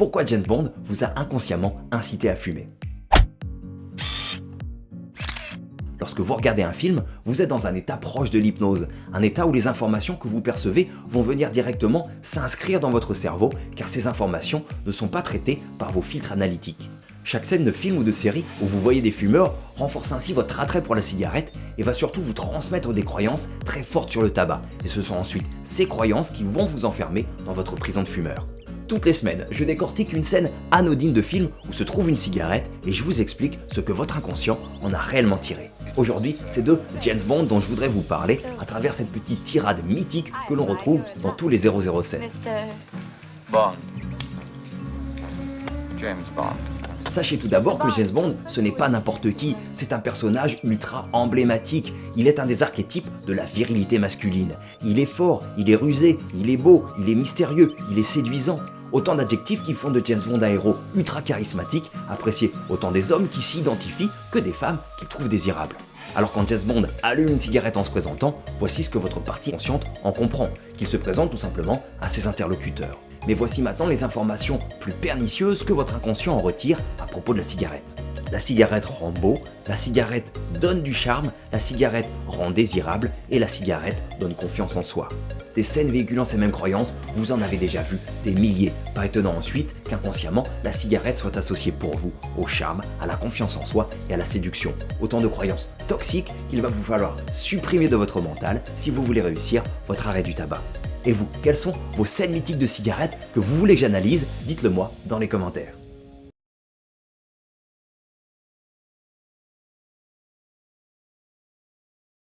pourquoi James Bond vous a inconsciemment incité à fumer. Lorsque vous regardez un film, vous êtes dans un état proche de l'hypnose, un état où les informations que vous percevez vont venir directement s'inscrire dans votre cerveau car ces informations ne sont pas traitées par vos filtres analytiques. Chaque scène de film ou de série où vous voyez des fumeurs renforce ainsi votre attrait pour la cigarette et va surtout vous transmettre des croyances très fortes sur le tabac. Et ce sont ensuite ces croyances qui vont vous enfermer dans votre prison de fumeur. Toutes les semaines, je décortique une scène anodine de film où se trouve une cigarette et je vous explique ce que votre inconscient en a réellement tiré. Aujourd'hui, c'est de James Bond dont je voudrais vous parler à travers cette petite tirade mythique que l'on retrouve dans tous les 007. Bond. James Bond. Sachez tout d'abord que James Bond, ce n'est pas n'importe qui, c'est un personnage ultra emblématique. Il est un des archétypes de la virilité masculine. Il est fort, il est rusé, il est beau, il est mystérieux, il est séduisant. Autant d'adjectifs qui font de James Bond un héros ultra charismatique, apprécié autant des hommes qui s'identifient que des femmes qu'il trouve désirables. Alors quand James Bond allume une cigarette en se présentant, voici ce que votre partie consciente en comprend, qu'il se présente tout simplement à ses interlocuteurs. Mais voici maintenant les informations plus pernicieuses que votre inconscient en retire à propos de la cigarette. La cigarette rend beau, la cigarette donne du charme, la cigarette rend désirable et la cigarette donne confiance en soi. Des scènes véhiculant ces mêmes croyances, vous en avez déjà vu des milliers. Pas étonnant ensuite qu'inconsciemment, la cigarette soit associée pour vous au charme, à la confiance en soi et à la séduction. Autant de croyances toxiques qu'il va vous falloir supprimer de votre mental si vous voulez réussir votre arrêt du tabac. Et vous, quelles sont vos scènes mythiques de cigarettes que vous voulez que j'analyse? Dites-le moi dans les commentaires.